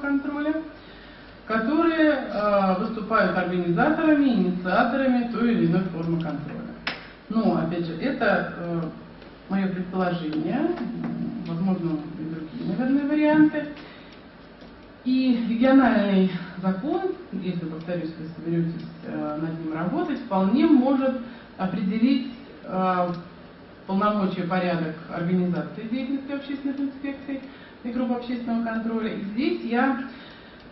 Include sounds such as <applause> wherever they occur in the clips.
контроля, которые э, выступают организаторами, инициаторами той или иной формы контроля. Но, опять же, это э, мое предположение, возможно, и другие, наверное, варианты. И региональный закон, если, повторюсь, вы соберетесь э, над ним работать, вполне может определить э, полномочия порядок организации деятельности общественных инспекций и групп общественного контроля. И здесь я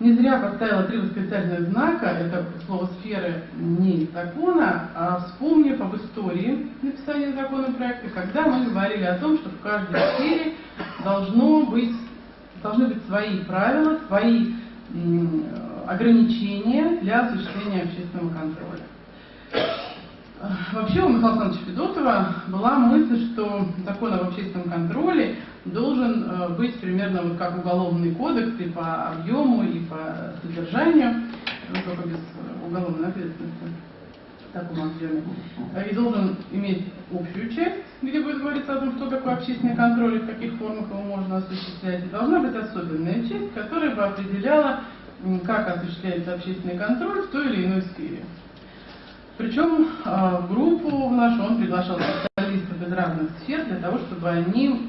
не зря поставила три восклицательных знака, это слово сферы не закона, а вспомнив об истории написания законопроекта, когда мы говорили о том, что в каждой сфере должно быть, должны быть свои правила, свои ограничения для осуществления общественного контроля. Вообще у Михаила Александровича Федотова была мысль, что закон об общественном контроле должен э, быть примерно вот как уголовный кодекс и по объему, и по содержанию, ну, только без уголовной ответственности в таком объеме. И должен иметь общую часть, где будет говориться о том, что такое общественный контроль и в каких формах его можно осуществлять. И должна быть особенная часть, которая бы определяла, как осуществляется общественный контроль в той или иной сфере. Причем а, в группу нашу он приглашал специалистов из разных сфер для того, чтобы они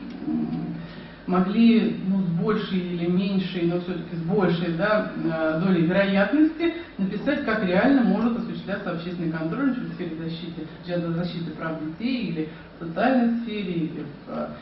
могли ну, с большей или меньшей, но все-таки с большей да, а, долей вероятности написать, как реально может осуществляться общественный контроль в сфере защиты, защиты прав детей или в социальной сфере, или в, а,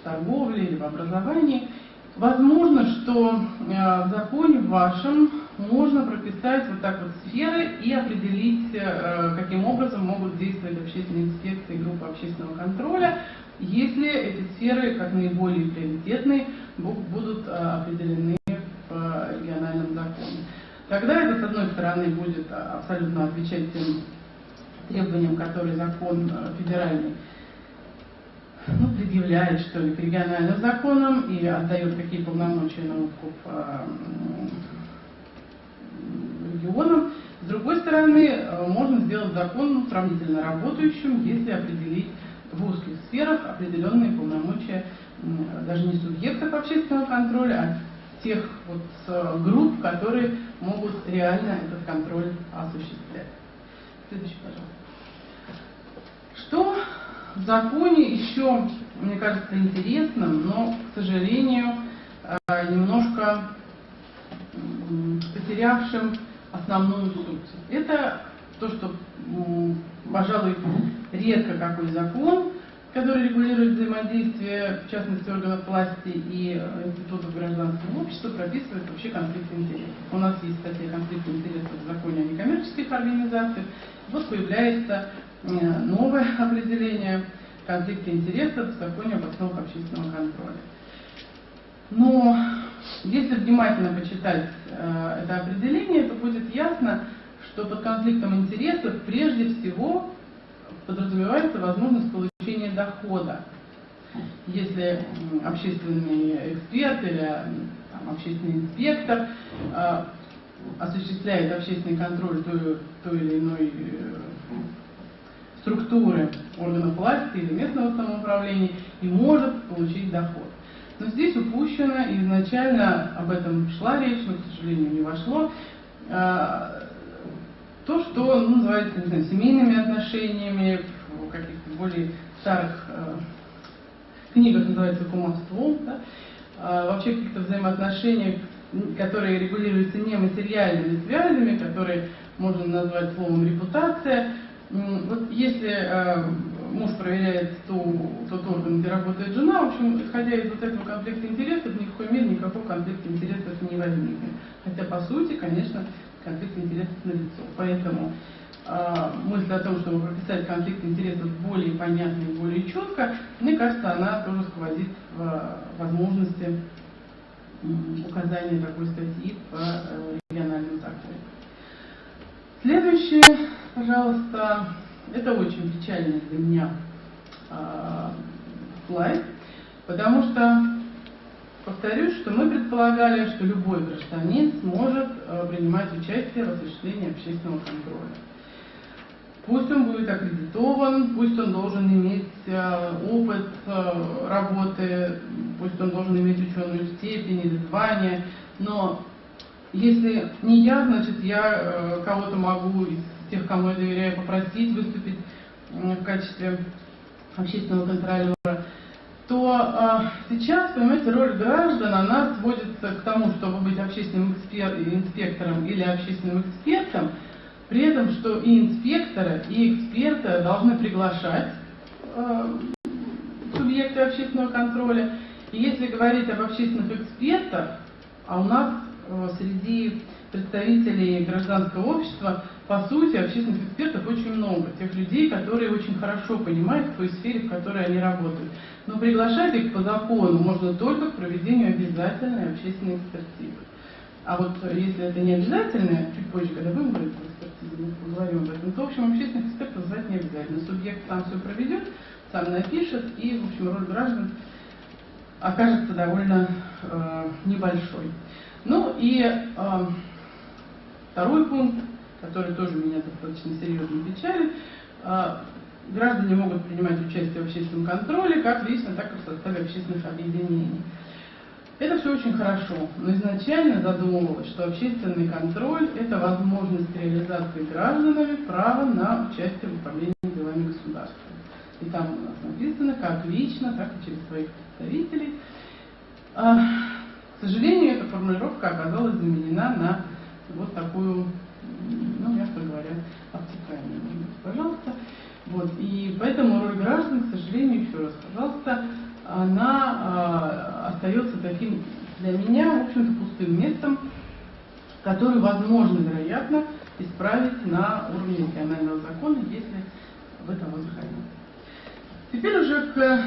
в торговле, или в образовании. Возможно, что в законе вашем можно прописать вот так вот сферы и определить, э, каким образом могут действовать общественные инспекции группы общественного контроля, если эти сферы, как наиболее приоритетные, будут э, определены в региональном законе. Тогда это, с одной стороны, будет абсолютно отвечать тем требованиям, которые закон э, федеральный ну, предъявляет, что ли, к региональным законам и отдает какие полномочия на откуп регионам. С другой стороны, можно сделать закон сравнительно работающим, если определить в узких сферах определенные полномочия даже не субъектов общественного контроля, а тех вот э, групп, которые могут реально этот контроль осуществлять. Следующий, пожалуйста. Что в законе еще, мне кажется, интересным, но, к сожалению, э, немножко потерявшим основную суть. Это то, что, пожалуй, редко какой закон, который регулирует взаимодействие, в частности, органов власти и э, институтов гражданского общества, прописывает вообще конфликт интересов. У нас есть статья конфликта интересов в законе о некоммерческих организациях. Вот появляется э, новое <laughs> определение конфликта интересов в законе об основах общественного контроля. Но если внимательно почитать э, это определение, то будет ясно, что под конфликтом интересов прежде всего подразумевается возможность получения дохода. Если общественный эксперт или там, общественный инспектор э, осуществляет общественный контроль той, той или иной э, структуры органов власти или местного самоуправления и может получить доход. Но здесь упущено, изначально об этом шла речь, но, к сожалению, не вошло, а, то, что ну, называется не знаю, семейными отношениями, в каких-то более старых э, книгах называется кумовством, да? а, вообще каких-то взаимоотношениях, которые регулируются не материальными связями, которые можно назвать словом репутация. Вот если э, муж проверяет ту, тот орган, где работает жена. В общем, исходя из вот этого конфликта интересов, ни в коей мере никакого конфликта интересов не возникнет. Хотя, по сути, конечно, конфликт интересов налицо. Поэтому э, мысль о том, чтобы прописать конфликт интересов более понятно и более четко, мне кажется, она тоже сквозит в возможности указания такой статьи в э, региональном законе. Следующее, пожалуйста, это очень печальный для меня э, слайд, потому что, повторюсь, что мы предполагали, что любой гражданин сможет э, принимать участие в осуществлении общественного контроля. Пусть он будет аккредитован, пусть он должен иметь э, опыт э, работы, пусть он должен иметь ученую степень или звание, Но если не я, значит, я кого-то могу из тех, кому я доверяю, попросить выступить в качестве общественного контролера, то э, сейчас, понимаете, роль граждан, она сводится к тому, чтобы быть общественным экспер, инспектором или общественным экспертом, при этом, что и инспекторы, и эксперты должны приглашать э, субъекты общественного контроля. И если говорить об общественных экспертах, а у нас среди представителей гражданского общества, по сути, общественных экспертов очень много. Тех людей, которые очень хорошо понимают в той сфере, в которой они работают. Но приглашать их по закону можно только к проведению обязательной общественной экспертизы. А вот если это не обязательно, чуть позже, когда будем говорить о экспертизе, мы поговорим об этом, то, в общем, общественных экспертов звать не обязательно. Субъект сам все проведет, сам напишет, и, в общем, роль граждан окажется довольно э, небольшой. Ну и э, второй пункт, который тоже меня достаточно серьезно печалит, э, граждане могут принимать участие в общественном контроле как лично, так и в составе общественных объединений. Это все очень хорошо, но изначально задумывалось, что общественный контроль – это возможность реализации гражданами права на участие в управлении делами государства. И там у нас написано, как лично, так и через своих представителей. А, к сожалению, эта формулировка оказалась заменена на вот такую, ну, мягко говоря, обтекаемую. Пожалуйста. Вот. И поэтому роль граждан, к сожалению, еще раз, пожалуйста, она э, остается таким для меня, в общем-то, пустым местом, который возможно, вероятно, исправить на уровне регионального закона, если в этом захотите. Теперь уже к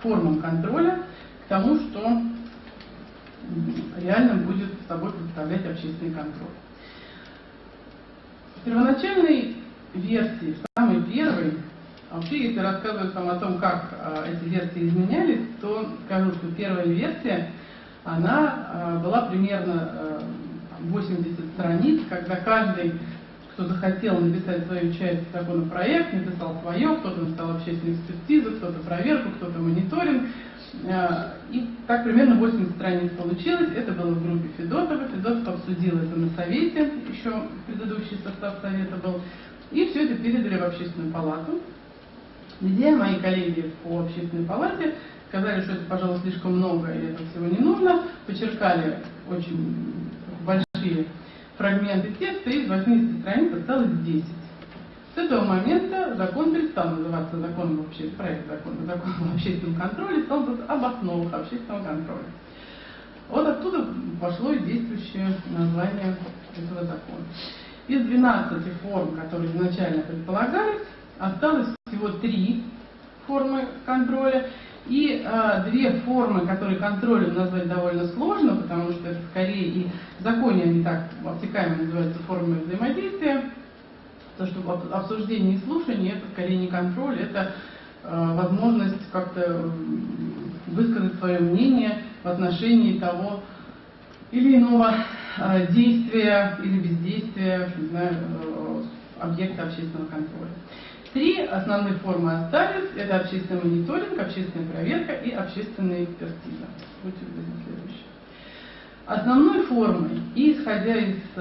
формам контроля, к тому, что реально будет собой представлять общественный контроль. В первоначальной версии, в самой первой, вообще, если рассказывать вам о том, как э, эти версии изменялись, то скажу, что первая версия, она э, была примерно э, 80 страниц, когда каждый кто захотел написать свою часть законопроект, написал свое, кто-то написал общественную экспертизу, кто-то проверку, кто-то мониторинг. Э, и так примерно 80 страниц получилось. Это было в группе Федотова. Федотов обсудил это на совете, еще предыдущий состав совета был. И все это передали в общественную палату, где мои коллеги по общественной палате сказали, что это, пожалуй, слишком много и этого всего не нужно, подчеркали очень большие фрагменты текста, из 80 страниц осталось 10. С этого момента закон перестал называться законом вообще, проект закона, законом о общественном контроле, стал об основах общественного контроля. Вот оттуда пошло и действующее название этого закона. Из 12 форм, которые изначально предполагались, осталось всего три формы контроля. И э, две формы, которые контролем назвать довольно сложно, потому что это скорее и в законе они так обтекаемо называются формами взаимодействия. То, что обсуждение и слушание это скорее не контроль, это э, возможность как-то высказать свое мнение в отношении того или иного э, действия или бездействия не знаю, э, объекта общественного контроля. Три основных формы остались. Это общественный мониторинг, общественная проверка и общественная экспертиза. Будьте следующие. Основной формой, исходя из э,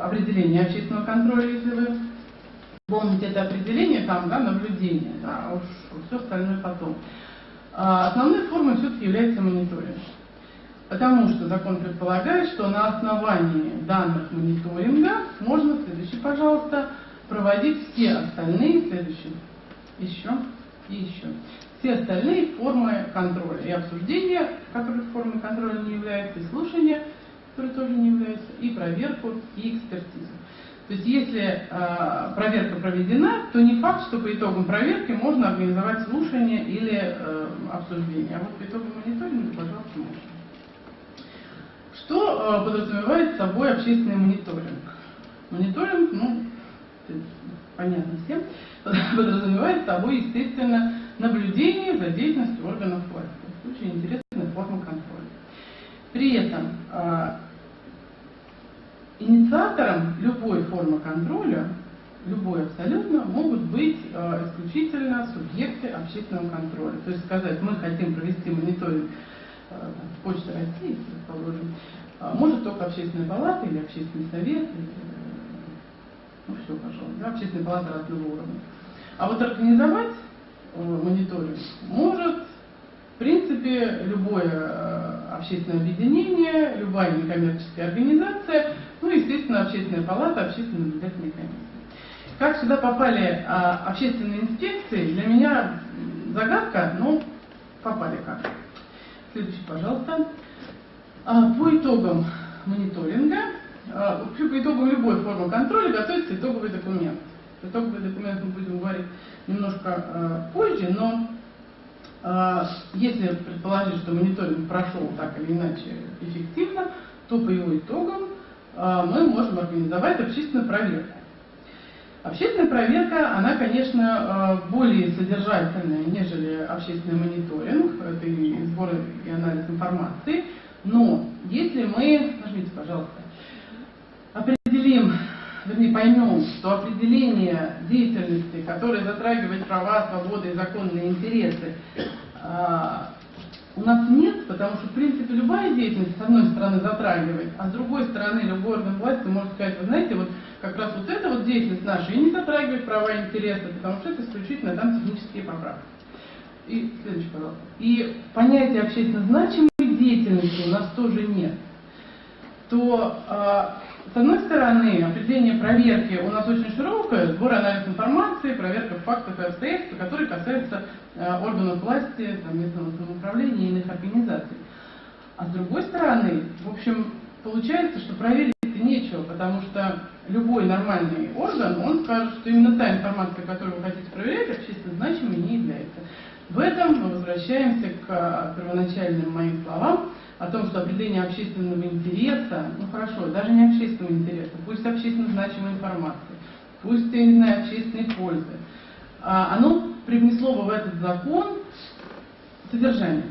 определения общественного контроля, если вы помните это определение, там, да, наблюдение, да, а уж все остальное потом. А основной формой все-таки является мониторинг. Потому что закон предполагает, что на основании данных мониторинга можно, следующий, пожалуйста, проводить все остальные, следующие, еще и еще, все остальные формы контроля. И обсуждения, которые формой контроля не являются, и слушания, которые тоже не являются, и проверку, и экспертизу. То есть если э, проверка проведена, то не факт, что по итогам проверки можно организовать слушание или э, обсуждение. А вот по итогам мониторинга, пожалуйста, можно. Что э, подразумевает собой общественный мониторинг? Мониторинг, ну, понятно всем, <laughs> подразумевает собой, естественно, наблюдение за деятельностью органов власти. Очень интересная форма контроля. При этом э, инициатором любой формы контроля, любой абсолютно, могут быть э, исключительно субъекты общественного контроля. То есть сказать, мы хотим провести мониторинг Почта России, предположим, может только общественная палата или общественный совет, или, ну все, пожалуйста, да, общественная палата разного уровня. А вот организовать мониторинг может, в принципе, любое общественное объединение, любая некоммерческая организация, ну, естественно, общественная палата, общественная наблюдательная комиссия. Как сюда попали а, общественные инспекции, для меня загадка, но попали как. Следующий, пожалуйста. А, по итогам мониторинга, по итогам любой формы контроля готовится итоговый документ. Итоговый документ мы будем говорить немножко а, позже, но а, если предположить, что мониторинг прошел так или иначе эффективно, то по его итогам а, мы можем организовать общественную проверку. Общественная проверка, она, конечно, а, более содержательная, нежели общественный мониторинг, это и сбор и анализ информации, но если мы, нажмите, пожалуйста, определим, вернее, поймем, что определение деятельности, которая затрагивает права, свободы и законные интересы, а, у нас нет, потому что, в принципе, любая деятельность, с одной стороны, затрагивает, а с другой стороны, любой орган власти может сказать, вы знаете, вот как раз вот эта вот деятельность наша и не затрагивает права и интересы, потому что это исключительно там технические поправки. И следующий, пожалуйста. И понятие общественно значимой деятельности у нас тоже нет. То а, с одной стороны, определение проверки у нас очень широкое, сбор анализ информации, проверка фактов и обстоятельств, которые касаются э, органов власти, там, местного самоуправления и иных организаций. А с другой стороны, в общем, получается, что проверить нечего, потому что любой нормальный орган, он скажет, что именно та информация, которую вы хотите проверять, общественно значимой не является. В этом мы возвращаемся к э, первоначальным моим словам, о том, что определение общественного интереса, ну хорошо, даже не общественного интереса, пусть общественно значимой информации, пусть, я не знаю, общественной пользы, а оно привнесло бы в этот закон содержание.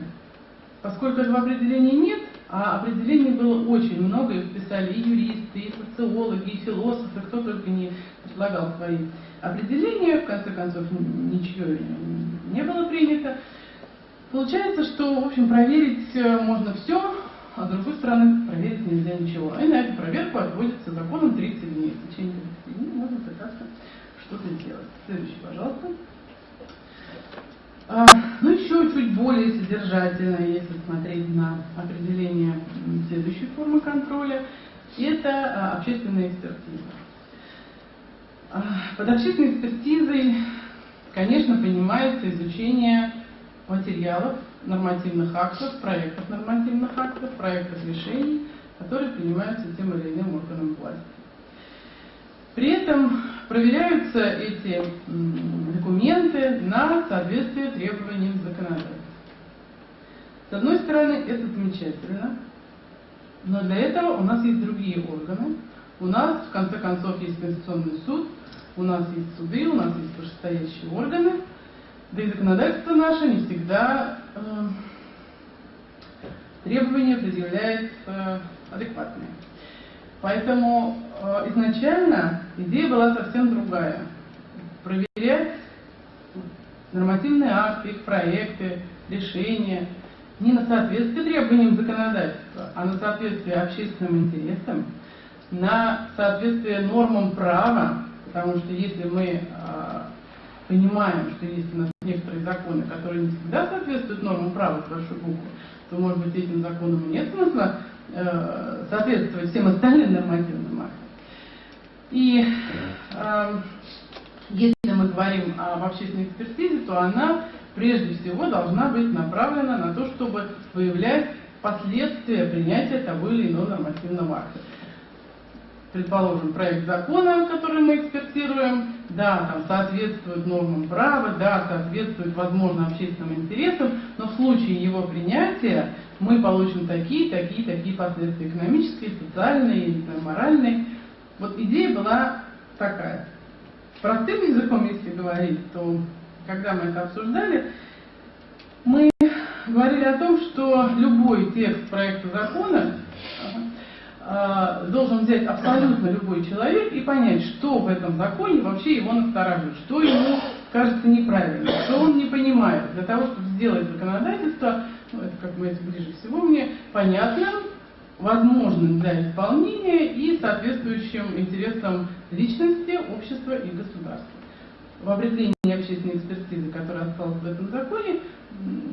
Поскольку этого определения нет, а определений было очень много, их писали и юристы, и социологи, и философы, кто только не предлагал свои определения, в конце концов ничего не было принято, Получается, что, в общем, проверить э, можно все, а с другой стороны, проверить нельзя ничего. И на эту проверку отводится законом 30 дней. В течение 30 дней можно пытаться что-то сделать. Следующий, пожалуйста. А, ну, еще чуть более содержательно, если смотреть на определение следующей формы контроля, это а, общественная экспертиза. А, под общественной экспертизой, конечно, понимается изучение материалов, нормативных актов, проектов нормативных актов, проектов решений, которые принимаются тем или иным органом власти. При этом проверяются эти документы на соответствие требованиям законодательства. С одной стороны, это замечательно, но для этого у нас есть другие органы. У нас, в конце концов, есть Конституционный суд, у нас есть суды, у нас есть вышестоящие органы – да и законодательство наше не всегда э, требования предъявляет э, адекватные. Поэтому э, изначально идея была совсем другая. Проверять нормативные акты, их проекты, решения не на соответствие требованиям законодательства, а на соответствие общественным интересам, на соответствие нормам права, потому что если мы э, понимаем, что есть у нас некоторые законы, которые не всегда соответствуют нормам права с большой буквы, то, может быть, этим законам нет смысла э, соответствовать всем остальным нормативным актам. И э, если мы говорим об общественной экспертизе, то она прежде всего должна быть направлена на то, чтобы выявлять последствия принятия того или иного нормативного акта предположим, проект закона, который мы экспертируем, да, там соответствует нормам права, да, соответствует, возможно, общественным интересам, но в случае его принятия мы получим такие, такие, такие последствия экономические, социальные, моральные. Вот идея была такая. Простым языком, если говорить, то когда мы это обсуждали, мы говорили о том, что любой текст проекта закона должен взять абсолютно любой человек и понять, что в этом законе вообще его настораживает, что ему кажется неправильным, что он не понимает. Для того, чтобы сделать законодательство, ну, это, как говорится, ближе всего мне, понятным, возможным для исполнения и соответствующим интересам личности, общества и государства. В определении общественной экспертизы, которая осталась в этом законе,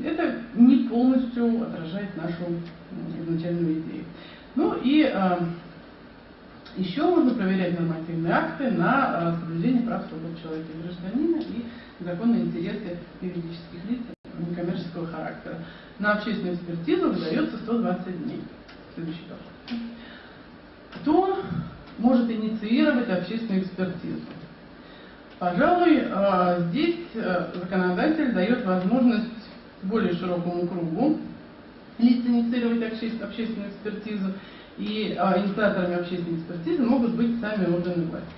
это не полностью отражает нашу изначальную идею. Ну и э, еще можно проверять нормативные акты на э, соблюдение прав свобод человека и гражданина и законные интересы юридических лиц некоммерческого характера. На общественную экспертизу выдается 120 дней. Следующий вопрос. Кто может инициировать общественную экспертизу? Пожалуй, э, здесь э, законодатель дает возможность более широкому кругу лиц инициировать общественную экспертизу, и инициаторами общественной экспертизы могут быть сами органы власти.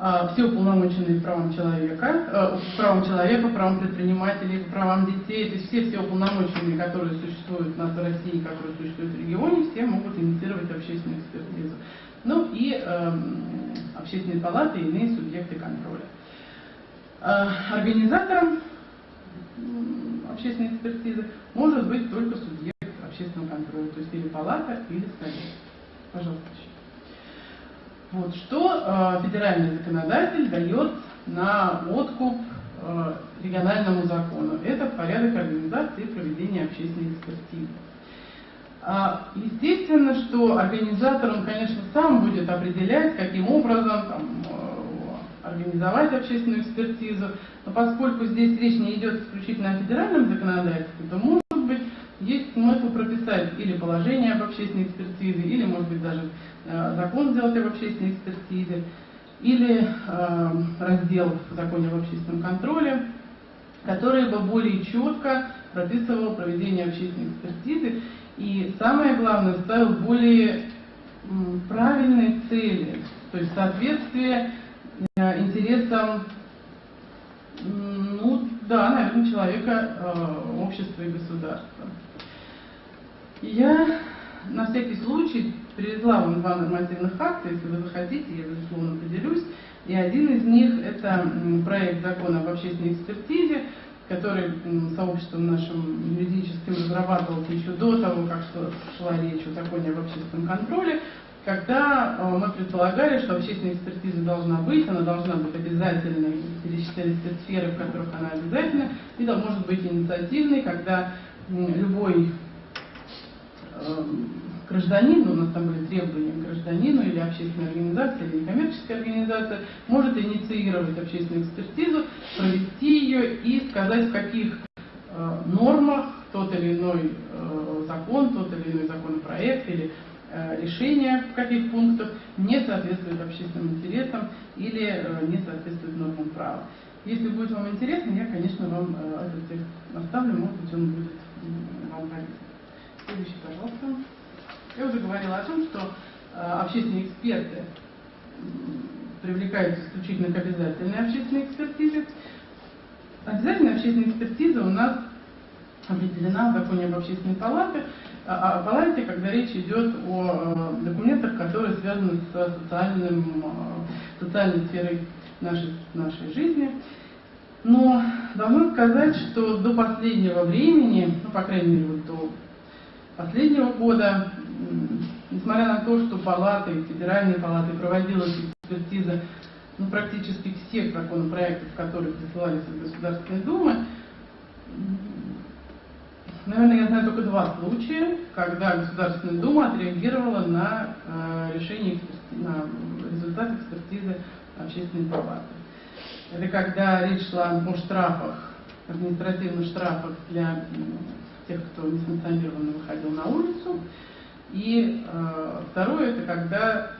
А, все уполномоченные правам человека, э, правам человека, правам предпринимателей, правам детей, то есть все все уполномоченные, которые существуют у нас в России, которые существуют в регионе, все могут инициировать общественную экспертизу. Ну и э, общественные палаты и иные субъекты контроля. Э, организатором общественной экспертизы может быть только субъект общественного контроля, то есть или палата, или совет. Пожалуйста. Вот, что э, федеральный законодатель дает на откуп э, региональному закону. Это порядок организации и проведения общественной экспертизы. А, естественно, что организатор, он, конечно, сам будет определять, каким образом там, организовать общественную экспертизу, но поскольку здесь речь не идет исключительно о федеральном законодательстве, то может быть есть смысл прописать или положение об общественной экспертизе, или, может быть, даже Э, закон сделать об общественной экспертизе, или э, раздел в законе об общественном контроле, который бы более четко прописывал проведение общественной экспертизы и, самое главное, ставил более правильные цели, то есть соответствие интересам, ну да, наверное, человека, общества и государства. Я на всякий случай привезла вам два нормативных акта, если вы захотите, я, безусловно, поделюсь. И один из них – это проект закона об общественной экспертизе, который сообществом нашим юридическим разрабатывался еще до того, как шла речь о законе об общественном контроле, когда э, мы предполагали, что общественная экспертиза должна быть, она должна быть обязательной, перечислялись те сферы, в которых она обязательна, и да, может быть инициативной, когда любой эм, гражданин, у нас там были требования к гражданину или общественной организации, или некоммерческая организация, может инициировать общественную экспертизу, провести ее и сказать, в каких э, нормах тот или иной э, закон, тот или иной законопроект или э, решение в каких пунктах не соответствует общественным интересам или э, не соответствует нормам права. Если будет вам интересно, я, конечно, вам э, этот текст оставлю, может быть, он будет вам полезен. Следующий, пожалуйста. Я уже говорила о том, что общественные эксперты привлекаются исключительно к обязательной общественной экспертизе. Обязательная общественная экспертиза у нас определена в законе об общественной палате, о палате, когда речь идет о э, документах, которые связаны с социальным, э, социальной сферой нашей, нашей жизни. Но должна сказать, что до последнего времени, ну, по крайней мере, вот до последнего года, несмотря на то, что палаты, федеральные палаты проводилась экспертиза ну, практически всех законопроектов, которые присылались из Государственной Думы, наверное, я знаю только два случая, когда Государственная Дума отреагировала на э, решение, на результат экспертизы общественной палаты. Это когда речь шла о штрафах, административных штрафах для тех, кто несанкционированно выходил на улицу. И э, второе, это когда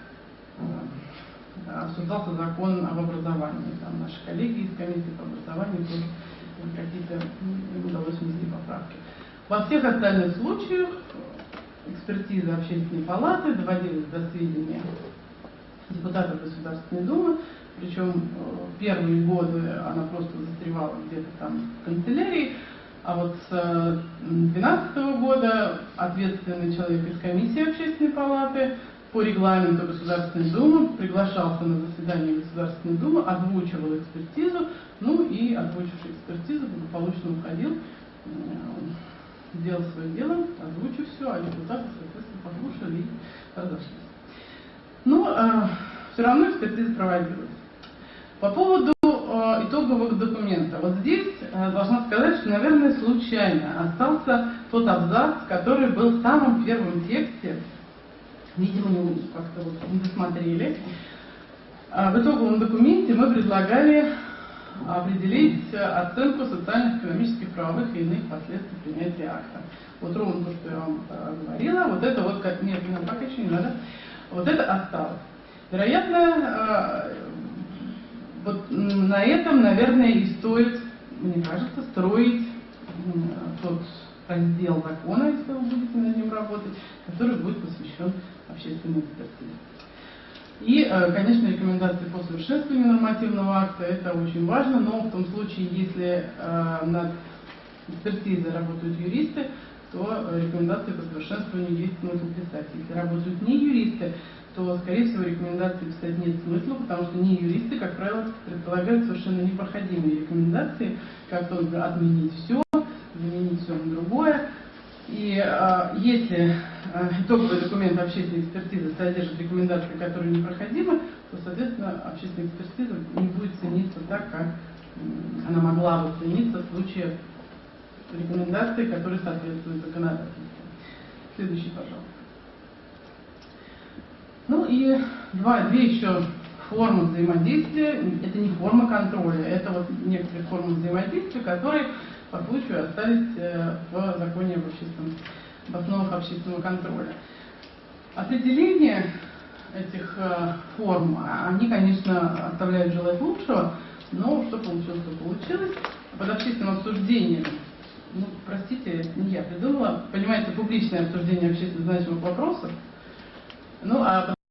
э, обсуждался закон об образовании. Там наши коллеги из комиссии по образованию тоже какие-то удалось внести поправки. Во всех остальных случаях экспертиза общественной палаты доводилась до сведения депутатов Государственной Думы, причем э, первые годы она просто застревала где-то там в канцелярии, а вот с 2012 года ответственный человек из комиссии общественной палаты по регламенту Государственной Думы приглашался на заседание Государственной Думы, озвучивал экспертизу, ну и озвучивший экспертизу благополучно уходил э, сделал свое дело, озвучу все, а депутаты, соответственно, послушали и разошлись. Но э, все равно экспертиза проводилась. По поводу э, итоговых документов. Вот здесь э, должна сказать, что, наверное, случайно остался тот абзац, который был в самом первом тексте. Видимо, не как-то вот не досмотрели. А в итоговом документе мы предлагали определить оценку социально-экономических, правовых и иных последствий принятия акта. Вот ровно то, что я вам э, говорила, вот это вот, как нет, не пока еще не надо, вот это осталось. Вероятно, э, вот на этом, наверное, и стоит, мне кажется, строить тот раздел закона, если вы будете над ним работать, который будет посвящен общественной экспертизе. И, э, конечно, рекомендации по совершенствованию нормативного акта, это очень важно, но в том случае, если э, над экспертизой работают юристы, то рекомендации по совершенствованию есть смысл писать. Если работают не юристы, то, скорее всего, рекомендации писать нет смысла, потому что не юристы, как правило, предполагают совершенно непроходимые рекомендации, как только отменить все, заменить все на другое. И э, если э, итоговый документ общественной экспертизы содержит рекомендации, которые непроходимы, то, соответственно, общественная экспертиза не будет цениться так, как э, она могла бы цениться в случае рекомендаций, которые соответствуют законодательству. Следующий, пожалуйста. Ну и два, две еще формы взаимодействия. Это не форма контроля, это вот некоторые формы взаимодействия, которые по случаю остались э, в законе об общественном, в основах общественного контроля. Определение этих э, форм, они, конечно, оставляют желать лучшего, но что получилось, то получилось. Под общественным обсуждением, ну, простите, не я придумала, понимаете, публичное обсуждение общественно значимых вопросов, ну, а